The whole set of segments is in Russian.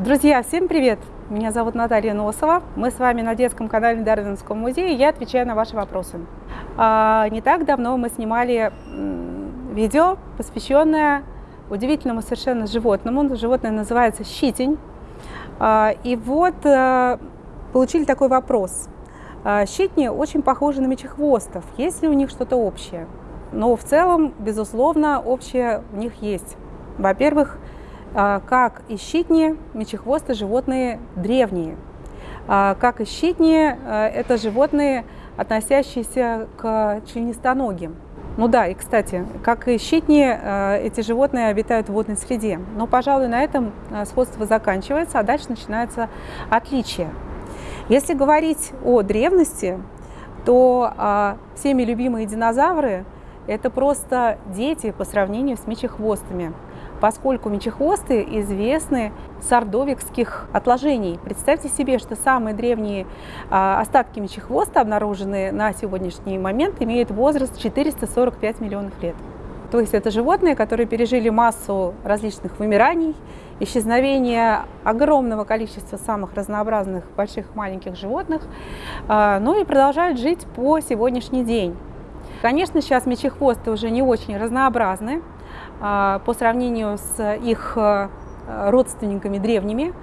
Друзья, всем привет! Меня зовут Наталья Носова. Мы с вами на детском канале Дарвинского музея, я отвечаю на ваши вопросы. А, не так давно мы снимали видео, посвященное удивительному совершенно животному. Животное называется щитень. А, и вот а, получили такой вопрос. А, щитни очень похожи на мечехвостов. Есть ли у них что-то общее? Но в целом, безусловно, общее у них есть. Во-первых, как и щитни, мечехвосты животные древние. А, как и щитни, а, это животные, относящиеся к членистоногим. Ну да, и кстати, как и щитни, эти животные обитают в водной среде. Но, пожалуй, на этом сходство заканчивается, а дальше начинается отличие. Если говорить о древности, то всеми любимые динозавры – это просто дети по сравнению с мечехвостами поскольку мечехвосты известны с ордовикских отложений. Представьте себе, что самые древние а, остатки мечехвоста, обнаруженные на сегодняшний момент, имеют возраст 445 миллионов лет. То есть это животные, которые пережили массу различных вымираний, исчезновения огромного количества самых разнообразных больших маленьких животных, а, ну и продолжают жить по сегодняшний день. Конечно, сейчас мечехвосты уже не очень разнообразны, по сравнению с их э, родственниками древними.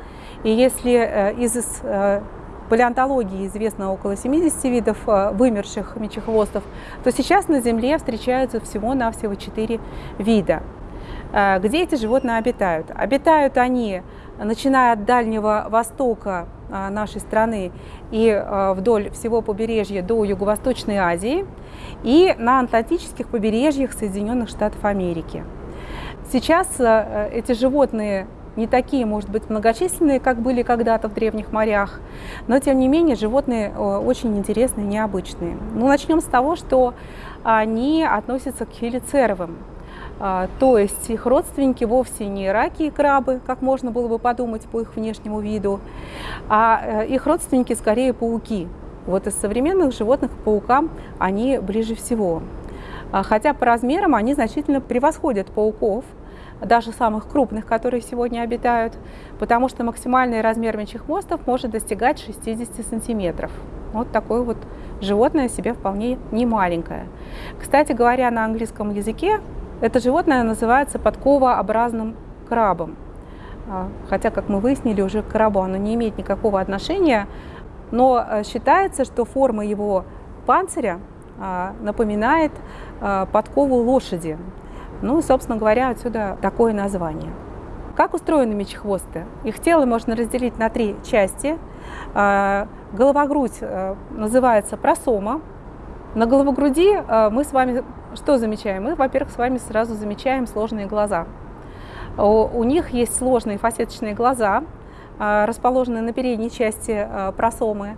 И если э, из э, палеонтологии известно около 70 видов вымерших мечехвостов, то сейчас на Земле встречаются всего-навсего 4 вида. Где эти животные обитают? Обитают они, начиная от Дальнего Востока нашей страны и вдоль всего побережья до Юго-Восточной Азии и на Атлантических побережьях Соединенных Штатов Америки. Сейчас э, эти животные не такие, может быть, многочисленные, как были когда-то в древних морях, но, тем не менее, животные э, очень интересные, необычные. Ну, начнем с того, что они относятся к хелицеровым, а, то есть их родственники вовсе не раки и крабы, как можно было бы подумать по их внешнему виду, а э, их родственники скорее пауки. Вот из современных животных паукам они ближе всего. А, хотя по размерам они значительно превосходят пауков, даже самых крупных, которые сегодня обитают, потому что максимальный размер мечехвостов может достигать 60 сантиметров. Вот такое вот животное себе вполне не маленькое. Кстати говоря, на английском языке это животное называется подковообразным крабом. А, хотя, как мы выяснили, уже к крабу оно не имеет никакого отношения, но э, считается, что форма его панциря а, напоминает а, подкову лошади. Ну, собственно говоря, отсюда такое название. Как устроены мечехвосты? Их тело можно разделить на три части. А, голова-грудь называется просома. На головогруди мы с вами что замечаем? Мы, во-первых, с вами сразу замечаем сложные глаза. У них есть сложные фасеточные глаза, расположенные на передней части просомы.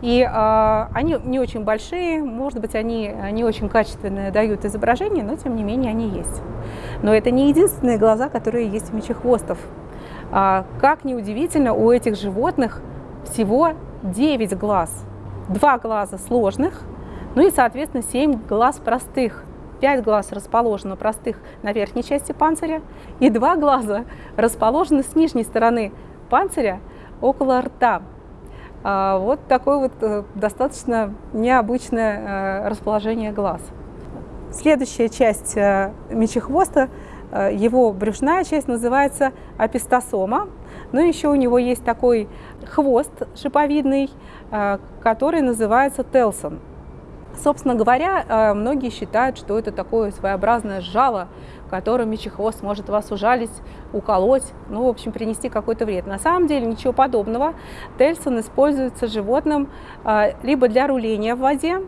И э, они не очень большие, может быть, они не очень качественные дают изображение, но тем не менее они есть. Но это не единственные глаза, которые есть у мечехвостов. А, как ни удивительно, у этих животных всего 9 глаз. Два глаза сложных, ну и, соответственно, 7 глаз простых. 5 глаз расположено простых на верхней части панциря, и два глаза расположены с нижней стороны панциря около рта. А, вот такое вот э, достаточно необычное э, расположение глаз. Следующая часть э, мечехвоста, его брюшная часть называется апистосома. Но еще у него есть такой хвост шиповидный, который называется телсон. Собственно говоря, многие считают, что это такое своеобразное жало, которым мечехвост может вас ужалить, уколоть, ну, в общем, принести какой-то вред. На самом деле ничего подобного. Тельсон используется животным а, либо для руления в воде,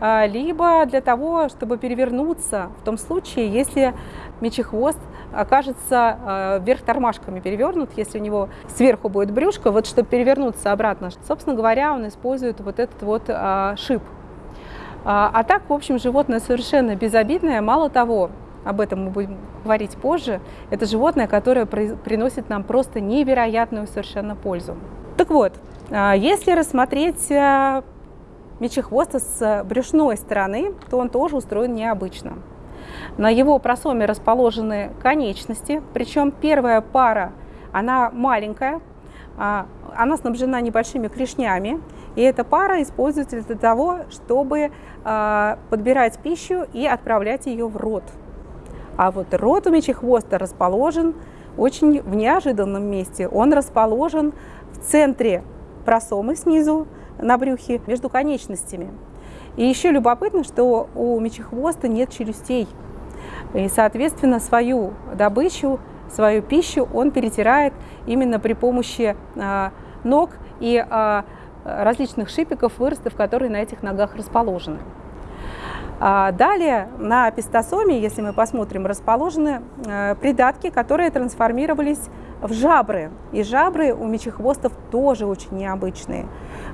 а, либо для того, чтобы перевернуться в том случае, если мечехвост окажется вверх тормашками перевернут, если у него сверху будет брюшко, вот чтобы перевернуться обратно. Собственно говоря, он использует вот этот вот шип. А так, в общем, животное совершенно безобидное. Мало того, об этом мы будем говорить позже, это животное, которое приносит нам просто невероятную совершенно пользу. Так вот, а, если рассмотреть а, мечехвоста с брюшной стороны, то он тоже устроен необычно. На его просоме расположены конечности, причем первая пара, она маленькая, она снабжена небольшими клешнями, и эта пара используется для того, чтобы подбирать пищу и отправлять ее в рот. А вот рот у мечехвоста расположен очень в неожиданном месте. Он расположен в центре просомы снизу на брюхе между конечностями. И еще любопытно, что у мечехвоста нет челюстей. И, соответственно, свою добычу, свою пищу он перетирает именно при помощи а, ног и а, различных шипиков, выростов, которые на этих ногах расположены. А далее на пистосоме, если мы посмотрим, расположены э, придатки, которые трансформировались в жабры. И жабры у мечехвостов тоже очень необычные.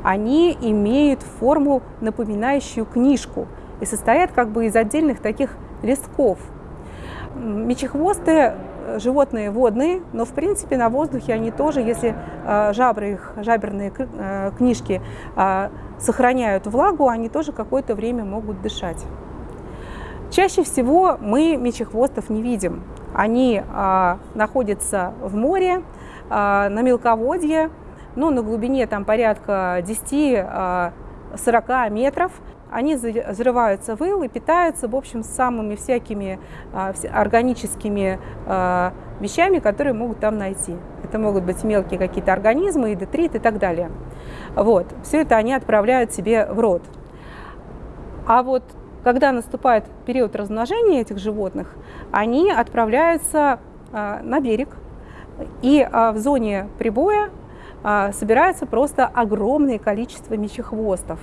Они имеют форму, напоминающую книжку, и состоят как бы из отдельных таких листков. Мечехвосты животные водные, но в принципе на воздухе они тоже, если э, жабры их, жаберные книжки сохраняют влагу, они тоже какое-то время могут дышать. Чаще всего мы мечехвостов не видим. Они а, находятся в море, а, на мелководье, ну, на глубине там порядка 10-40 а, метров. Они взрываются в ил и питаются, в общем, самыми всякими а, органическими а, вещами, которые могут там найти. Это могут быть мелкие какие-то организмы, и детрит и так далее. Вот. Все это они отправляют себе в рот. А вот когда наступает период размножения этих животных, они отправляются а, на берег, и в зоне прибоя собирается просто огромное количество мечехвостов.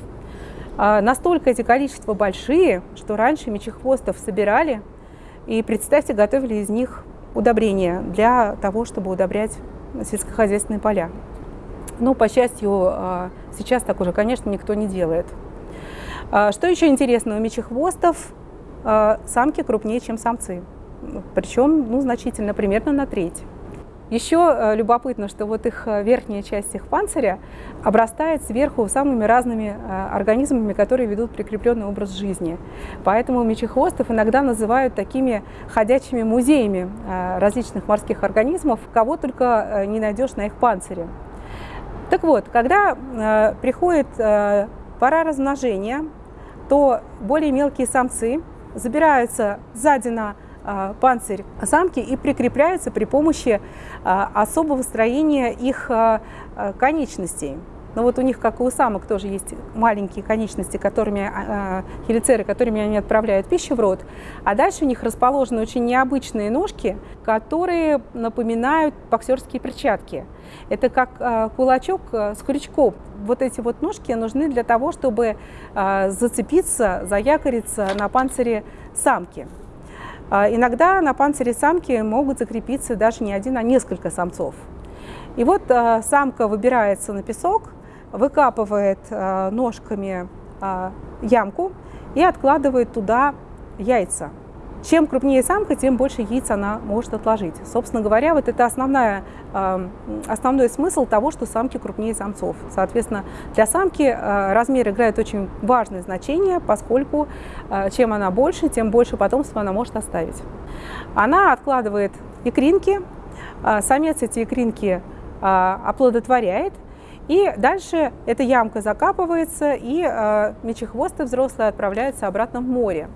Настолько эти количества большие, что раньше мечехвостов собирали и, представьте, готовили из них удобрения для того, чтобы удобрять сельскохозяйственные поля. Но, по счастью, сейчас так уже, конечно, никто не делает. А, что еще интересно, у мечехвостов а, самки крупнее, чем самцы. Причем ну, значительно, примерно на треть. Еще а, любопытно, что вот их верхняя часть их панциря обрастает сверху самыми разными организмами, которые ведут прикрепленный образ жизни. Поэтому мечехвостов иногда называют такими ходячими музеями различных морских организмов, кого только не найдешь на их панцире. Так вот, когда приходит пора размножения, то более мелкие самцы забираются сзади на панцирь самки и прикрепляются при помощи а, особого строения их а, конечностей. Но вот у них, как и у самок, тоже есть маленькие конечности, которыми, э, хелицеры, которыми они отправляют пищу в рот. А дальше у них расположены очень необычные ножки, которые напоминают боксерские перчатки. Это как э, кулачок с крючком. Вот эти вот ножки нужны для того, чтобы э, зацепиться, заякориться на панцире самки. Э, иногда на панцире самки могут закрепиться даже не один, а несколько самцов. И вот э, самка выбирается на песок, выкапывает э, ножками ямку и откладывает туда яйца. Чем крупнее самка, тем больше яиц она может отложить. Собственно говоря, вот это основная, э, основной смысл того, что самки крупнее самцов. Соответственно, для самки э, размер играет очень важное значение, поскольку э, чем она больше, тем больше потомства она может оставить. Она откладывает икринки, самец эти икринки оплодотворяет, и дальше эта ямка закапывается, и мечехвосты взрослые отправляются обратно в море.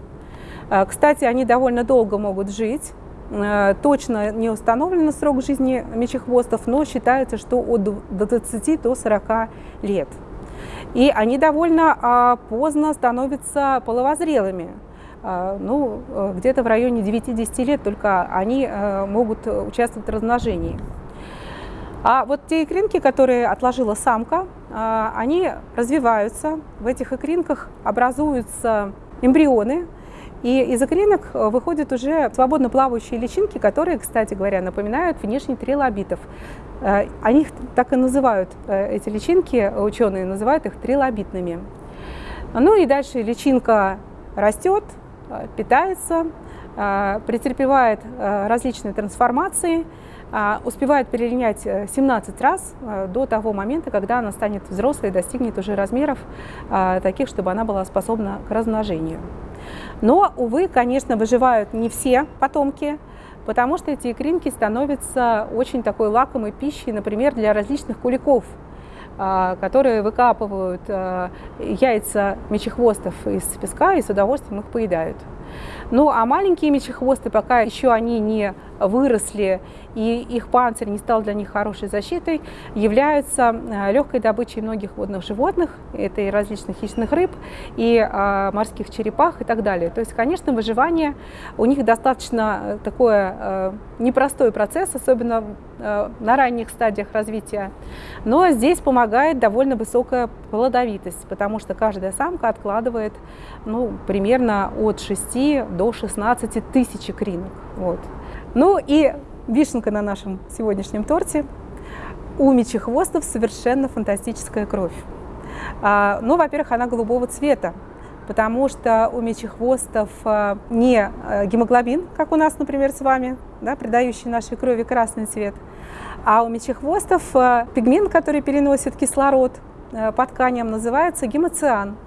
Э, кстати, они довольно долго могут жить. Э, точно не установлен срок жизни мечехвостов, но считается, что от до 20 до 40 лет. И они довольно э, поздно становятся половозрелыми. Ну, э, где-то в районе 9-10 лет только они э, могут участвовать в размножении. А вот те икринки, которые отложила самка, а, они развиваются. В этих икринках образуются эмбрионы, и из икринок э, выходят уже свободно плавающие личинки, которые, кстати говоря, напоминают внешне трилобитов. Э, они их так и называют, э, эти личинки, ученые называют их трилобитными. Ну и дальше личинка растет, питается, претерпевает различные трансформации, успевает перелинять 17 э, раз до того момента, когда она станет взрослой и достигнет уже размеров таких, чтобы она была способна к размножению. Но, увы, конечно, выживают не все потомки. потому что эти икринки становятся очень такой лакомой пищей, например, для различных куликов, а, которые выкапывают а, яйца мечехвостов из песка и с удовольствием их поедают. Ну а маленькие мечехвосты, пока еще они не выросли и их панцирь не стал для них хорошей защитой, являются э, легкой добычей многих водных животных, это и различных хищных рыб, и а, морских черепах и так далее. То есть, конечно, выживание у них достаточно э, такое а, непростой процесс, особенно на ранних стадиях развития, но здесь помогает довольно высокая плодовитость, потому что каждая самка откладывает ну, примерно от 6 до 16 тысяч икринок. Вот. Ну и вишенка на нашем сегодняшнем торте. У мечехвостов совершенно фантастическая кровь. А, ну, во-первых, она голубого цвета, потому что у мечехвостов а, не а, гемоглобин, как у нас, например, с вами, да, придающий нашей крови красный цвет, а у мечехвостов пигмент, который переносит кислород по тканям, называется гемоциан.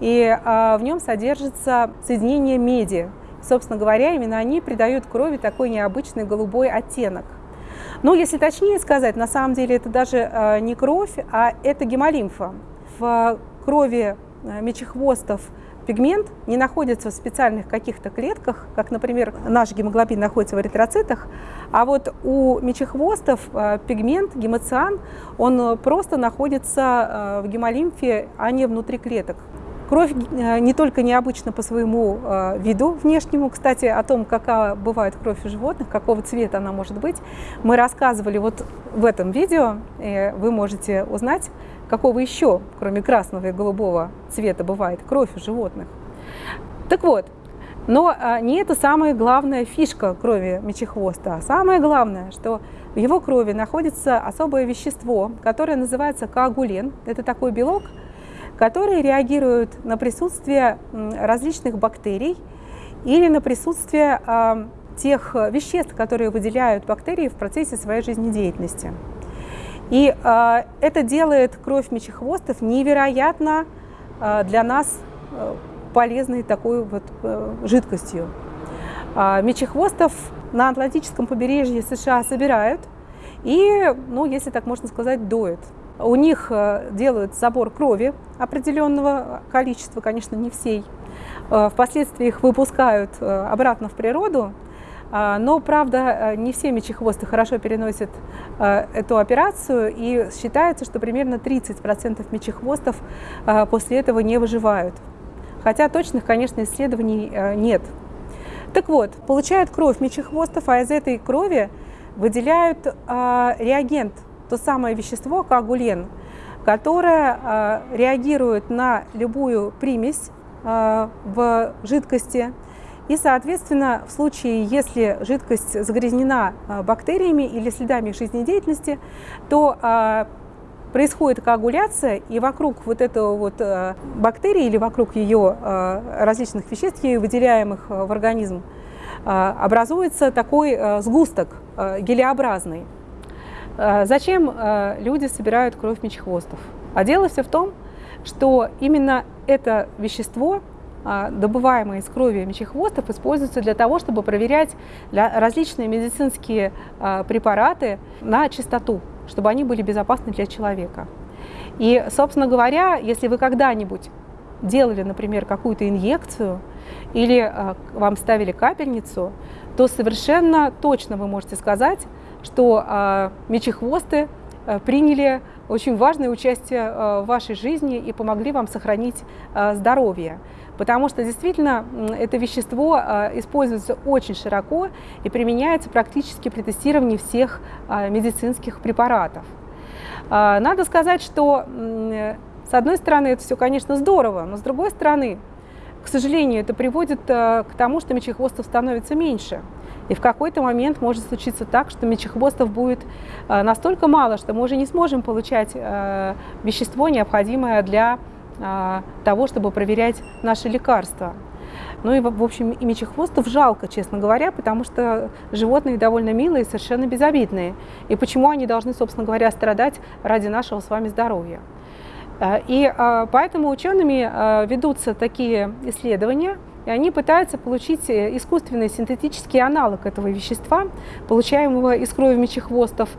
И в нем содержится соединение меди, Собственно говоря, именно они придают крови такой необычный голубой оттенок. Но если точнее сказать, на самом деле это даже э, не кровь, а это гемолимфа. В крови э, мечехвостов пигмент не находится в специальных каких-то клетках, как, например, наш гемоглобин находится в эритроцитах, а вот у мечехвостов пигмент, гемоциан, он просто находится в гемолимфе, а не внутри клеток. Кровь э, не только необычна по своему э, виду внешнему, кстати, о том, какая бывает кровь у животных, какого цвета она может быть, мы рассказывали вот в этом видео, вы можете узнать, какого еще, кроме красного и голубого цвета, бывает кровь у животных. Так вот, но э, не это самая главная фишка крови мечехвоста. А самое главное, что в его крови находится особое вещество, которое называется коагулин. Это такой белок, которые реагируют на присутствие различных бактерий или на присутствие а, тех веществ, которые выделяют бактерии в процессе своей жизнедеятельности. И э, это делает кровь мечехвостов невероятно э, для нас э, полезной такой вот э, жидкостью. Мечехвостов на Атлантическом побережье США собирают и, ну, если так можно сказать, доят. У них э, делают забор крови определенного количества, конечно, не всей. Э, впоследствии их выпускают э, обратно в природу, но, правда, не все мечехвосты хорошо переносят эту операцию, и считается, что примерно 30% мечехвостов после этого не выживают. Хотя точных, конечно, исследований нет. Так вот, получают кровь мечехвостов, а из этой крови выделяют реагент – то самое вещество коагулен, которое э, реагирует на любую примесь э, в жидкости. И, соответственно, в случае, если жидкость загрязнена э, бактериями или следами жизнедеятельности, то происходит коагуляция, и вокруг вот этого вот бактерии или вокруг ее различных веществ, ею выделяемых в организм, образуется такой сгусток гелеобразный. Э, зачем э, люди собирают кровь мечехвостов? А дело все в том, что именно это вещество, э, добываемое из крови мечехвостов, используется для того, чтобы проверять различные медицинские препараты на чистоту, чтобы они были безопасны для человека. И, собственно говоря, если вы когда-нибудь делали, например, какую-то инъекцию или вам ставили капельницу, то совершенно точно вы можете сказать, что э, мечехвосты э, приняли очень важное участие э, в вашей жизни и помогли вам сохранить э, здоровье. Потому что действительно это вещество используется очень широко и применяется практически при тестировании всех медицинских препаратов. Э, надо сказать, что с одной стороны это все, конечно, здорово, но с другой стороны, к сожалению, это приводит к тому, что мечехвостов становится меньше. И в какой-то момент может случиться так, что мечехвостов будет э, настолько мало, что мы уже не сможем получать э, вещество, необходимое для э, того, чтобы проверять наши лекарства. Ну и, в общем, и мечехвостов жалко, честно говоря, потому что животные довольно милые, совершенно безобидные. И почему они должны, собственно говоря, страдать ради нашего с вами здоровья? И поэтому учеными ведутся такие исследования, и они пытаются получить э, искусственный синтетический аналог этого вещества, получаемого из крови мечехвостов.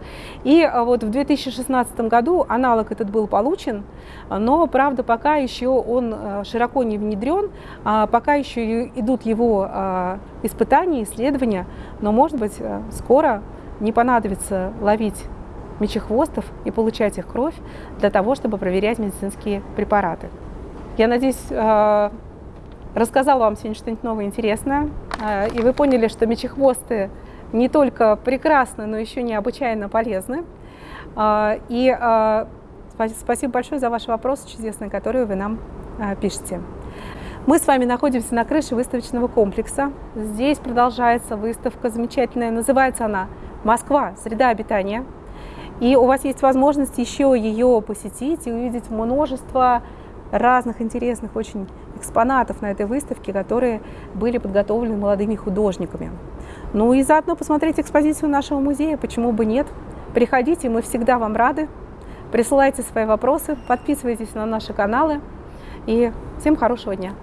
И э, вот в 2016 году аналог этот был получен, но, правда, пока еще он э, широко не внедрен, а пока еще идут его испытания, исследования, но, может быть, скоро не понадобится ловить мечехвостов и получать их кровь для того, чтобы проверять медицинские препараты. Я надеюсь, рассказала вам сегодня что-нибудь новое интересное, а, и вы поняли, что мечехвосты не только прекрасны, но еще необычайно полезны. А, и а, спасибо большое за ваши вопросы чудесные, которые вы нам пишете. Мы с вами находимся на крыше выставочного комплекса. Здесь продолжается выставка замечательная. Называется она «Москва. Среда обитания». И у вас есть возможность еще ее посетить и увидеть множество разных интересных очень экспонатов на этой выставке, которые были подготовлены молодыми художниками. Ну и заодно посмотреть экспозицию нашего музея, почему бы нет. Приходите, мы всегда вам рады. Присылайте свои вопросы, подписывайтесь на наши каналы. И всем хорошего дня!